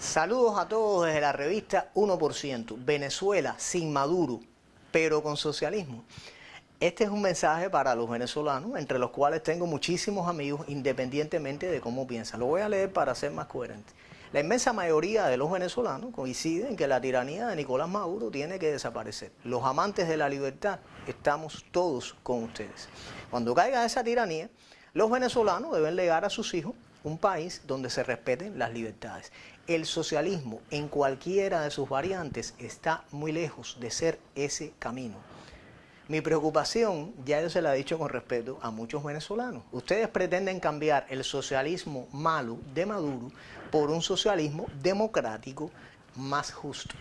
Saludos a todos desde la revista 1%, Venezuela sin Maduro, pero con socialismo. Este es un mensaje para los venezolanos, entre los cuales tengo muchísimos amigos, independientemente de cómo piensan. Lo voy a leer para ser más coherente. La inmensa mayoría de los venezolanos coinciden en que la tiranía de Nicolás Maduro tiene que desaparecer. Los amantes de la libertad estamos todos con ustedes. Cuando caiga esa tiranía, los venezolanos deben legar a sus hijos un país donde se respeten las libertades. El socialismo en cualquiera de sus variantes está muy lejos de ser ese camino. Mi preocupación, ya se la he dicho con respeto a muchos venezolanos. Ustedes pretenden cambiar el socialismo malo de Maduro por un socialismo democrático más justo.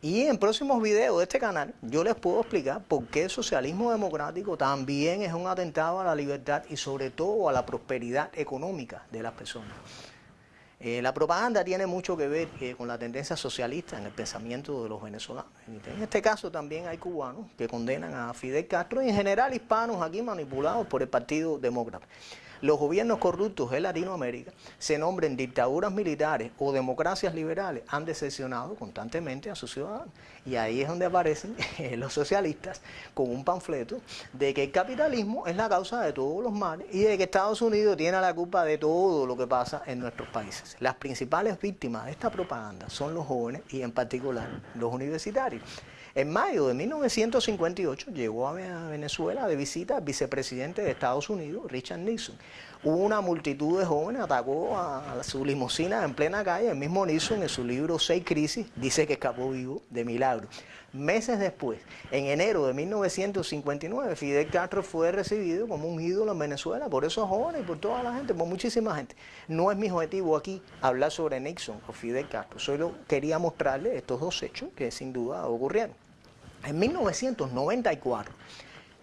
Y en próximos videos de este canal yo les puedo explicar por qué el socialismo democrático también es un atentado a la libertad y sobre todo a la prosperidad económica de las personas. Eh, la propaganda tiene mucho que ver eh, con la tendencia socialista en el pensamiento de los venezolanos. En este caso también hay cubanos que condenan a Fidel Castro y en general hispanos aquí manipulados por el Partido Demócrata los gobiernos corruptos de Latinoamérica, se nombren dictaduras militares o democracias liberales, han decepcionado constantemente a sus ciudadanos. Y ahí es donde aparecen los socialistas con un panfleto de que el capitalismo es la causa de todos los males y de que Estados Unidos tiene la culpa de todo lo que pasa en nuestros países. Las principales víctimas de esta propaganda son los jóvenes y en particular los universitarios. En mayo de 1958 llegó a Venezuela de visita el vicepresidente de Estados Unidos, Richard Nixon. Una multitud de jóvenes, atacó a su limusina en plena calle. El mismo Nixon en su libro Seis Crisis dice que escapó vivo de milagro. Meses después, en enero de 1959, Fidel Castro fue recibido como un ídolo en Venezuela por esos jóvenes por toda la gente, por muchísima gente. No es mi objetivo aquí hablar sobre Nixon o Fidel Castro, solo quería mostrarles estos dos hechos que sin duda ocurrieron. En 1994,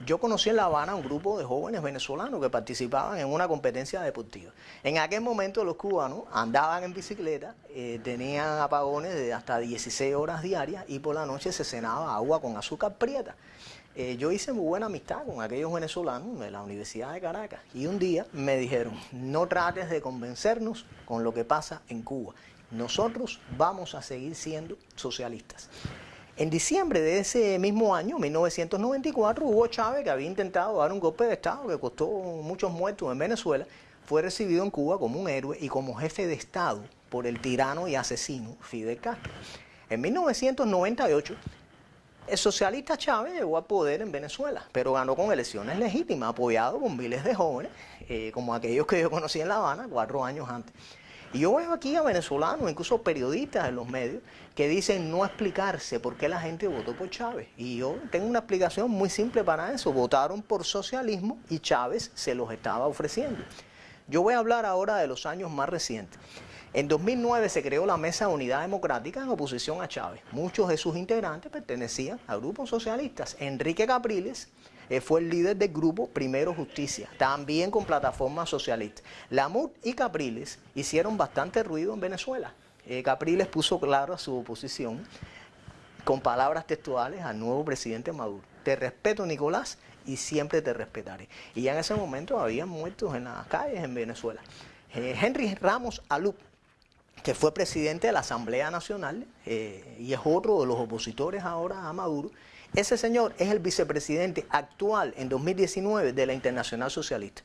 yo conocí en La Habana un grupo de jóvenes venezolanos que participaban en una competencia deportiva. En aquel momento los cubanos andaban en bicicleta, eh, tenían apagones de hasta 16 horas diarias y por la noche se cenaba agua con azúcar prieta. Eh, yo hice muy buena amistad con aquellos venezolanos de la Universidad de Caracas y un día me dijeron, no trates de convencernos con lo que pasa en Cuba. Nosotros vamos a seguir siendo socialistas. En diciembre de ese mismo año, 1994, Hugo Chávez, que había intentado dar un golpe de Estado que costó muchos muertos en Venezuela, fue recibido en Cuba como un héroe y como jefe de Estado por el tirano y asesino Fidel Castro. En 1998, el socialista Chávez llegó al poder en Venezuela, pero ganó con elecciones legítimas, apoyado por miles de jóvenes, eh, como aquellos que yo conocí en La Habana cuatro años antes. Y yo veo aquí a venezolanos, incluso periodistas en los medios, que dicen no explicarse por qué la gente votó por Chávez. Y yo tengo una explicación muy simple para eso. Votaron por socialismo y Chávez se los estaba ofreciendo. Yo voy a hablar ahora de los años más recientes. En 2009 se creó la Mesa de Unidad Democrática en oposición a Chávez. Muchos de sus integrantes pertenecían a grupos socialistas. Enrique Capriles eh, fue el líder del grupo Primero Justicia, también con plataforma socialista. Lamut y Capriles hicieron bastante ruido en Venezuela. Eh, Capriles puso claro su oposición con palabras textuales al nuevo presidente Maduro. Te respeto, Nicolás, y siempre te respetaré. Y ya en ese momento había muertos en las calles en Venezuela. Eh, Henry Ramos Alup, que fue presidente de la Asamblea Nacional y es otro de los opositores ahora a Maduro, ese señor es el vicepresidente actual en 2019 de la Internacional Socialista.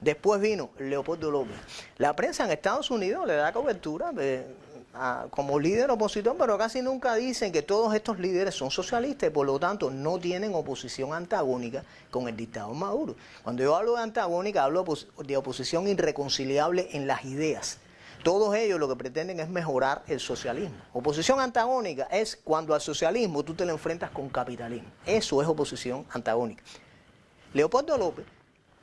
Después vino Leopoldo López. La prensa en Estados Unidos le da cobertura como líder opositor, pero casi nunca dicen que todos estos líderes son socialistas y por lo tanto no tienen oposición antagónica con el dictador Maduro. Cuando yo hablo de antagónica, hablo de oposición irreconciliable en las ideas. Todos ellos lo que pretenden es mejorar el socialismo. Oposición antagónica es cuando al socialismo tú te lo enfrentas con capitalismo. Eso es oposición antagónica. Leopoldo López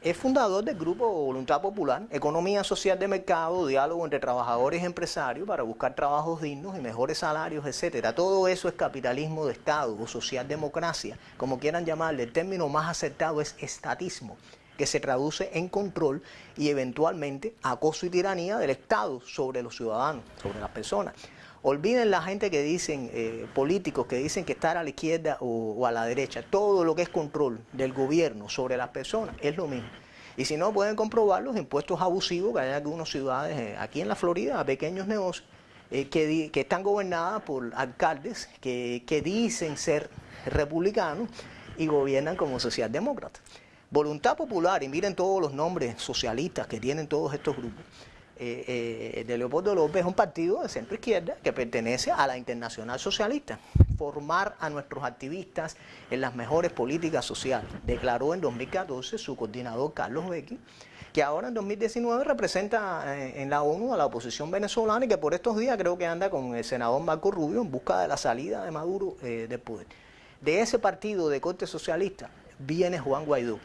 es fundador del grupo Voluntad Popular, Economía Social de Mercado, Diálogo entre Trabajadores y Empresarios para buscar trabajos dignos y mejores salarios, etcétera. Todo eso es capitalismo de Estado o socialdemocracia, como quieran llamarle. El término más acertado es estatismo que se traduce en control y eventualmente acoso y tiranía del Estado sobre los ciudadanos, sobre las personas. Olviden la gente que dicen, eh, políticos que dicen que estar a la izquierda o, a la derecha. Todo lo que es control del gobierno sobre las personas es lo mismo. Y si no, pueden comprobar los impuestos abusivos que hay en algunas ciudades, eh, aquí en la Florida, a pequeños negocios, eh, que, están gobernadas por alcaldes que, que dicen ser republicanos y gobiernan como socialdemócratas. Voluntad Popular, y miren todos los nombres socialistas que tienen todos estos grupos, eh, eh, de Leopoldo López es un partido de centro izquierda que pertenece a la Internacional Socialista. Formar a nuestros activistas en las mejores políticas sociales, declaró en 2014 su coordinador Carlos Becky, que ahora en 2019 representa eh, en la ONU a la oposición venezolana y que por estos días creo que anda con el senador Marco Rubio en busca de la salida de Maduro del poder. De ese partido de corte socialista viene Juan Guaidó.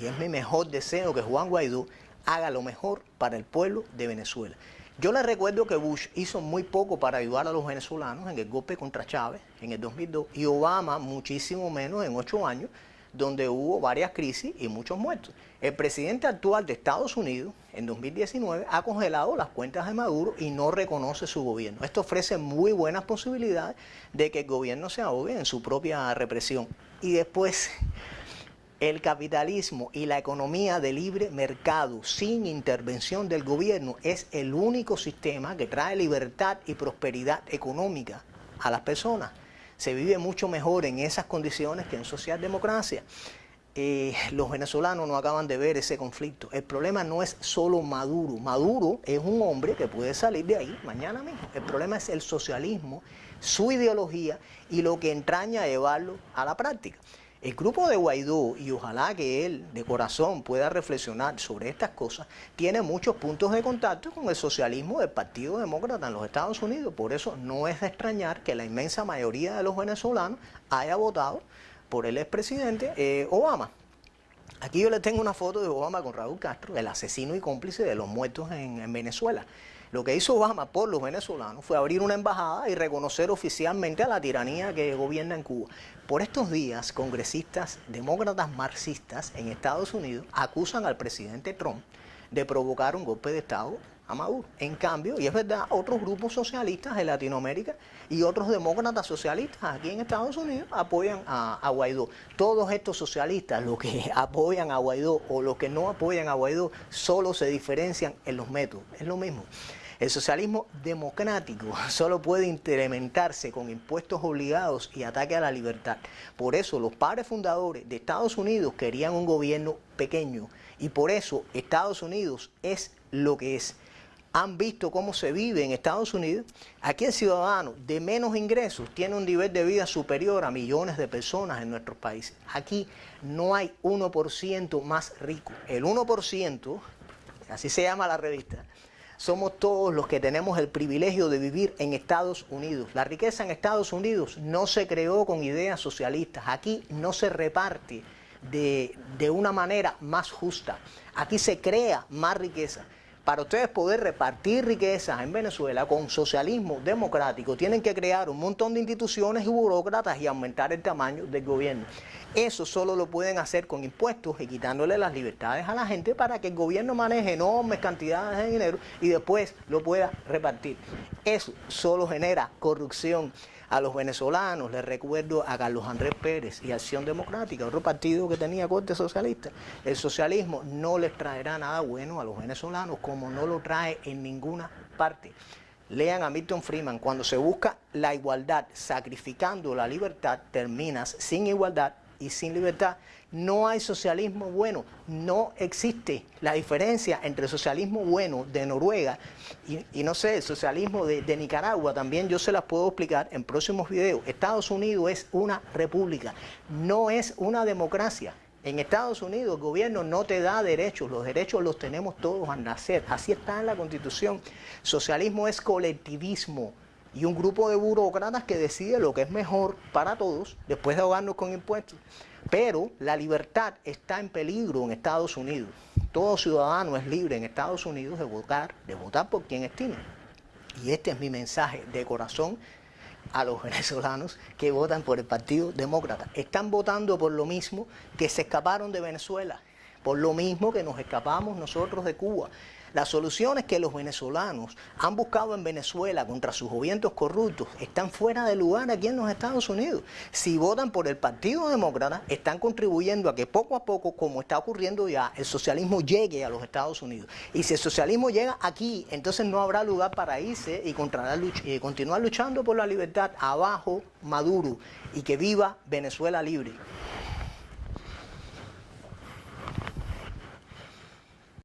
Y es mi mejor deseo que Juan Guaidó haga lo mejor para el pueblo de Venezuela. Yo le recuerdo que Bush hizo muy poco para ayudar a los venezolanos en el golpe contra Chávez en el 2002 y Obama muchísimo menos en ocho años, donde hubo varias crisis y muchos muertos. El presidente actual de Estados Unidos, en 2019, ha congelado las cuentas de Maduro y no reconoce su gobierno. Esto ofrece muy buenas posibilidades de que el gobierno se ahogue en su propia represión. Y después el capitalismo y la economía de libre mercado sin intervención del gobierno es el único sistema que trae libertad y prosperidad económica a las personas. Se vive mucho mejor en esas condiciones que en socialdemocracia. Eh, los venezolanos no acaban de ver ese conflicto. El problema no es solo Maduro. Maduro es un hombre que puede salir de ahí mañana mismo. El problema es el socialismo, su ideología y lo que entraña a llevarlo a la práctica. El grupo de Guaidó, y ojalá que él de corazón pueda reflexionar sobre estas cosas, tiene muchos puntos de contacto con el socialismo del Partido Demócrata en los Estados Unidos. Por eso no es de extrañar que la inmensa mayoría de los venezolanos haya votado por el expresidente eh, Obama. Aquí yo le tengo una foto de Obama con Raúl Castro, el asesino y cómplice de los muertos en Venezuela. Lo que hizo Obama por los venezolanos fue abrir una embajada y reconocer oficialmente a la tiranía que gobierna en Cuba. Por estos días, congresistas demócratas marxistas en Estados Unidos acusan al presidente Trump de provocar un golpe de Estado a Maduro. En cambio, y es verdad, otros grupos socialistas en Latinoamérica y otros demócratas socialistas aquí en Estados Unidos apoyan a, a, Guaidó. Todos estos socialistas, los que apoyan a Guaidó o los que no apoyan a Guaidó, solo se diferencian en los métodos. Es lo mismo. El socialismo democrático solo puede implementarse con impuestos obligados y ataque a la libertad. Por eso los padres fundadores de Estados Unidos querían un gobierno pequeño y por eso Estados Unidos es lo que es. Han visto cómo se vive en Estados Unidos. Aquí el ciudadano de menos ingresos tiene un nivel de vida superior a millones de personas en nuestros países. Aquí no hay 1% más rico. El 1%, así se llama la revista, somos todos los que tenemos el privilegio de vivir en Estados Unidos. La riqueza en Estados Unidos no se creó con ideas socialistas. Aquí no se reparte de, de una manera más justa. Aquí se crea más riqueza. Para ustedes poder repartir riquezas en Venezuela con socialismo democrático, tienen que crear un montón de instituciones y burócratas y aumentar el tamaño del gobierno. Eso solo lo pueden hacer con impuestos y quitándole las libertades a la gente para que el gobierno maneje enormes cantidades de dinero y después lo pueda repartir. Eso solo genera corrupción a los venezolanos, les recuerdo a Carlos Andrés Pérez y Acción Democrática, otro partido que tenía corte socialista. El socialismo no les traerá nada bueno a los venezolanos como no lo trae en ninguna parte. Lean a Milton Freeman, cuando se busca la igualdad sacrificando la libertad, terminas sin igualdad y sin libertad. No hay socialismo bueno, no existe la diferencia entre el socialismo bueno de Noruega y, no sé, el socialismo de, de, Nicaragua, también yo se las puedo explicar en próximos videos. Estados Unidos es una república, no es una democracia. En Estados Unidos el gobierno no te da derechos, los derechos los tenemos todos al nacer, así está en la constitución. Socialismo es colectivismo, y un grupo de burócratas que decide lo que es mejor para todos después de ahogarnos con impuestos. Pero la libertad está en peligro en Estados Unidos. Todo ciudadano es libre en Estados Unidos de votar, de votar por quien estime. Y este es mi mensaje de corazón a los venezolanos que votan por el Partido Demócrata. Están votando por lo mismo que se escaparon de Venezuela, por lo mismo que nos escapamos nosotros de Cuba. Las soluciones que los venezolanos han buscado en Venezuela contra sus gobiernos corruptos están fuera de lugar aquí en los Estados Unidos. Si votan por el Partido Demócrata, están contribuyendo a que poco a poco, como está ocurriendo ya, el socialismo llegue a los Estados Unidos. Y si el socialismo llega aquí, entonces no habrá lugar para irse y, y continuar luchando por la libertad abajo Maduro y que viva Venezuela libre.